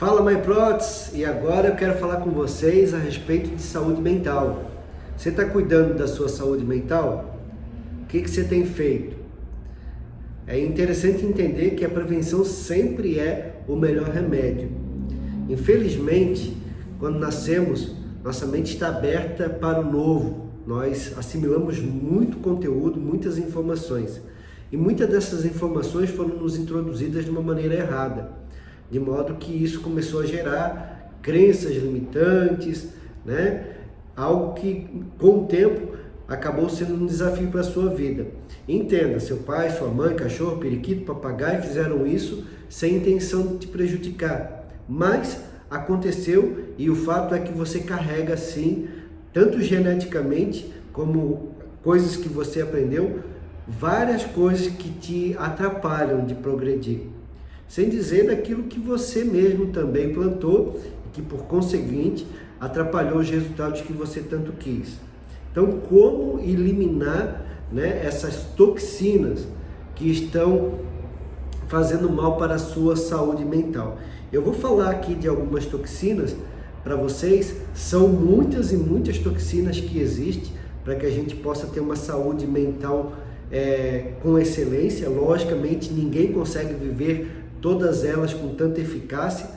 Fala MyProts e agora eu quero falar com vocês a respeito de saúde mental. Você está cuidando da sua saúde mental? O que, que você tem feito? É interessante entender que a prevenção sempre é o melhor remédio. Infelizmente, quando nascemos, nossa mente está aberta para o novo. Nós assimilamos muito conteúdo, muitas informações. E muitas dessas informações foram nos introduzidas de uma maneira errada de modo que isso começou a gerar crenças limitantes, né? algo que com o tempo acabou sendo um desafio para a sua vida. Entenda, seu pai, sua mãe, cachorro, periquito, papagaio fizeram isso sem intenção de te prejudicar, mas aconteceu e o fato é que você carrega sim, tanto geneticamente como coisas que você aprendeu, várias coisas que te atrapalham de progredir sem dizer daquilo que você mesmo também plantou e que, por conseguinte, atrapalhou os resultados que você tanto quis. Então, como eliminar né, essas toxinas que estão fazendo mal para a sua saúde mental? Eu vou falar aqui de algumas toxinas para vocês, são muitas e muitas toxinas que existem para que a gente possa ter uma saúde mental é, com excelência. Logicamente, ninguém consegue viver todas elas com tanta eficácia,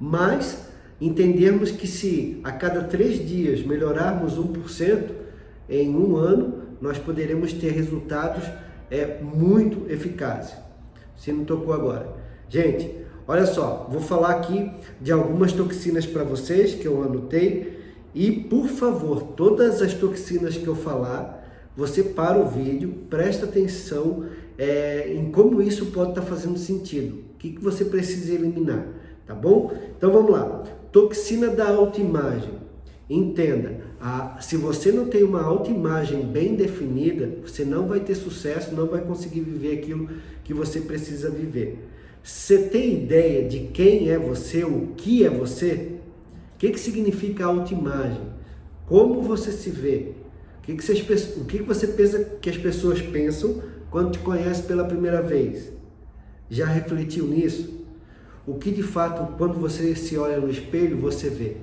mas entendermos que se a cada três dias melhorarmos 1% em um ano, nós poderemos ter resultados é, muito eficazes. Se não tocou agora. Gente, olha só, vou falar aqui de algumas toxinas para vocês que eu anotei e, por favor, todas as toxinas que eu falar, você para o vídeo, presta atenção é, em como isso pode estar tá fazendo sentido. Que, que você precisa eliminar, tá bom? Então vamos lá. Toxina da autoimagem. Entenda, a, se você não tem uma autoimagem bem definida, você não vai ter sucesso, não vai conseguir viver aquilo que você precisa viver. Você tem ideia de quem é você, o que é você? O que, que significa autoimagem? Como você se vê? O que, que, vocês, o que, que você pensa que as pessoas pensam quando te conhece pela primeira vez? Já refletiu nisso? O que de fato, quando você se olha no espelho, você vê?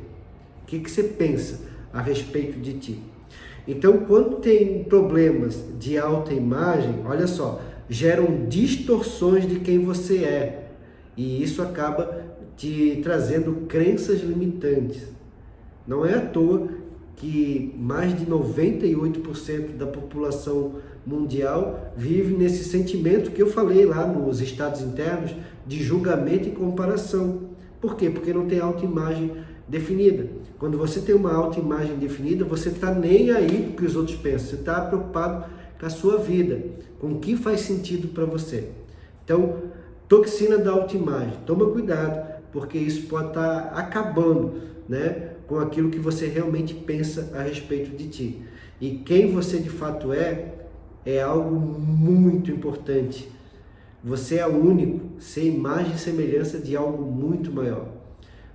O que, que você pensa a respeito de ti? Então, quando tem problemas de alta imagem, olha só, geram distorções de quem você é. E isso acaba te trazendo crenças limitantes. Não é à toa que mais de 98% da população mundial vive nesse sentimento que eu falei lá nos estados internos de julgamento e comparação. Por quê? Porque não tem autoimagem definida. Quando você tem uma autoimagem definida, você está nem aí o que os outros pensam, você está preocupado com a sua vida, com o que faz sentido para você. Então, toxina da autoimagem, toma cuidado, porque isso pode estar tá acabando né, com aquilo que você realmente pensa a respeito de ti. E quem você de fato é, é algo muito importante. Você é único, ser imagem e semelhança de algo muito maior.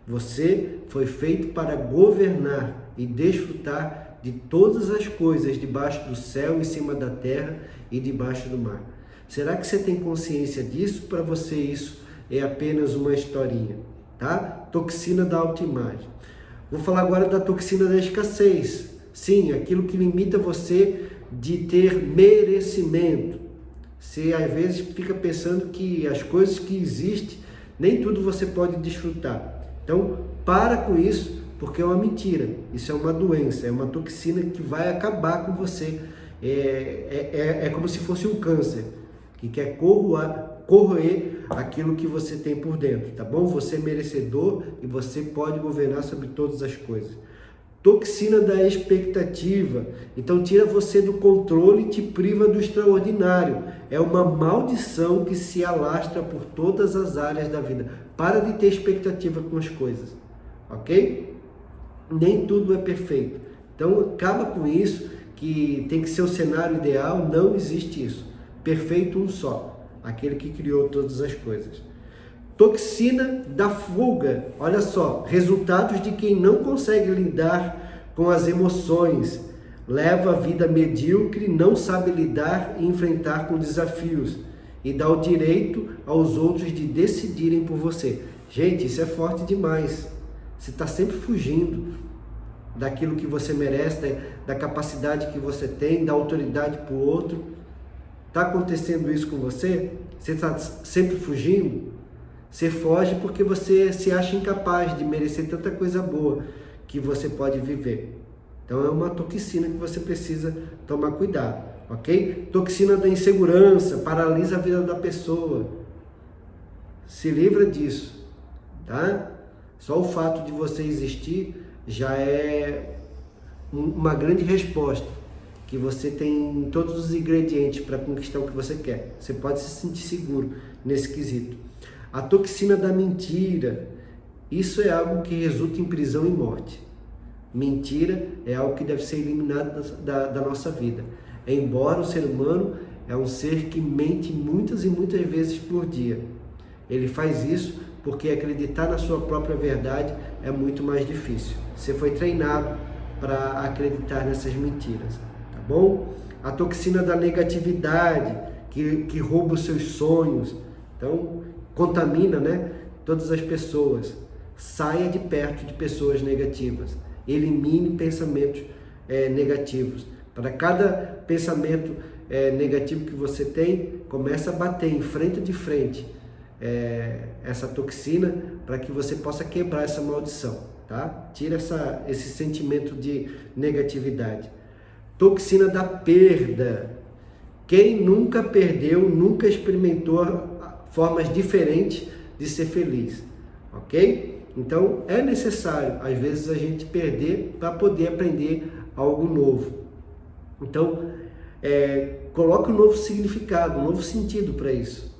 Você foi feito para governar e desfrutar de todas as coisas debaixo do céu, em cima da terra e debaixo do mar. Será que você tem consciência disso? Para você isso é apenas uma historinha, tá? Toxina da autoimagem. Vou falar agora da toxina da escassez. Sim, aquilo que limita você de ter merecimento. Você às vezes fica pensando que as coisas que existem, nem tudo você pode desfrutar. Então, para com isso, porque é uma mentira. Isso é uma doença, é uma toxina que vai acabar com você. É, é, é, é como se fosse um câncer, que quer corroer, corroer aquilo que você tem por dentro, tá bom? Você é merecedor e você pode governar sobre todas as coisas. Toxina da expectativa. Então tira você do controle e te priva do extraordinário. É uma maldição que se alastra por todas as áreas da vida. Para de ter expectativa com as coisas, ok? Nem tudo é perfeito. Então acaba com isso, que tem que ser o cenário ideal, não existe isso. Perfeito um só, aquele que criou todas as coisas. Toxina da fuga. Olha só, resultados de quem não consegue lidar com as emoções, leva a vida medíocre, não sabe lidar e enfrentar com desafios e dá o direito aos outros de decidirem por você. Gente, isso é forte demais. Você está sempre fugindo daquilo que você merece, da, da capacidade que você tem, da autoridade para o outro. Está acontecendo isso com você? Você está sempre fugindo? Você foge porque você se acha incapaz de merecer tanta coisa boa que você pode viver. Então é uma toxina que você precisa tomar cuidado, ok? Toxina da insegurança, paralisa a vida da pessoa. Se livra disso, tá? Só o fato de você existir já é uma grande resposta que você tem todos os ingredientes para conquistar o que você quer. Você pode se sentir seguro nesse quesito. A toxina da mentira, isso é algo que resulta em prisão e morte. Mentira é algo que deve ser eliminado da, da, da nossa vida. Embora o ser humano é um ser que mente muitas e muitas vezes por dia. Ele faz isso porque acreditar na sua própria verdade é muito mais difícil. Você foi treinado para acreditar nessas mentiras, bom? A toxina da negatividade, que, que rouba os seus sonhos, então contamina né, todas as pessoas. Saia de perto de pessoas negativas. Elimine pensamentos é, negativos. Para cada pensamento é, negativo que você tem, começa a bater em frente de frente é, essa toxina para que você possa quebrar essa maldição, tá? Tira essa, esse sentimento de negatividade. Toxina da perda. Quem nunca perdeu, nunca experimentou formas diferentes de ser feliz, ok? Então é necessário, às vezes, a gente perder para poder aprender algo novo. Então, é, coloque um novo significado, um novo sentido para isso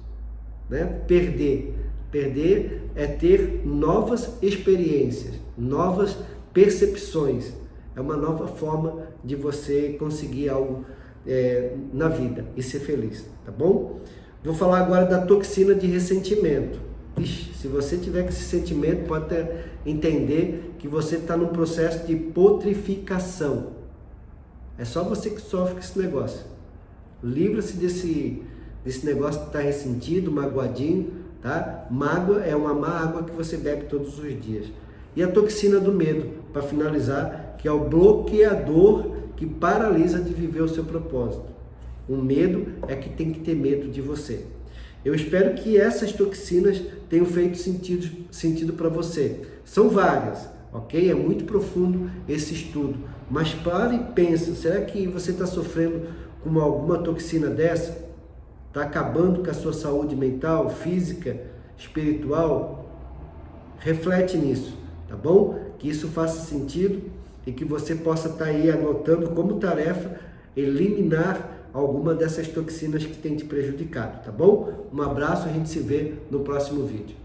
né? Perder. Perder é ter novas experiências, novas percepções. É uma nova forma de você conseguir algo é, na vida e ser feliz, tá bom? Vou falar agora da toxina de ressentimento. Ixi, se você tiver com esse sentimento, pode ter, entender que você está num processo de putrificação. É só você que sofre com esse negócio. Livra-se desse, desse negócio de estar tá ressentido, magoadinho, tá? Mágoa é uma má água que você bebe todos os dias. E a toxina do medo, para finalizar, que é o bloqueador que paralisa de viver o seu propósito. O medo é que tem que ter medo de você. Eu espero que essas toxinas tenham feito sentido, sentido para você. São várias, ok? É muito profundo esse estudo. Mas pare e pense, será que você está sofrendo com alguma toxina dessa? está acabando com a sua saúde mental, física, espiritual, reflete nisso, tá bom? Que isso faça sentido e que você possa estar tá aí anotando como tarefa eliminar alguma dessas toxinas que tem te prejudicado, tá bom? Um abraço, a gente se vê no próximo vídeo.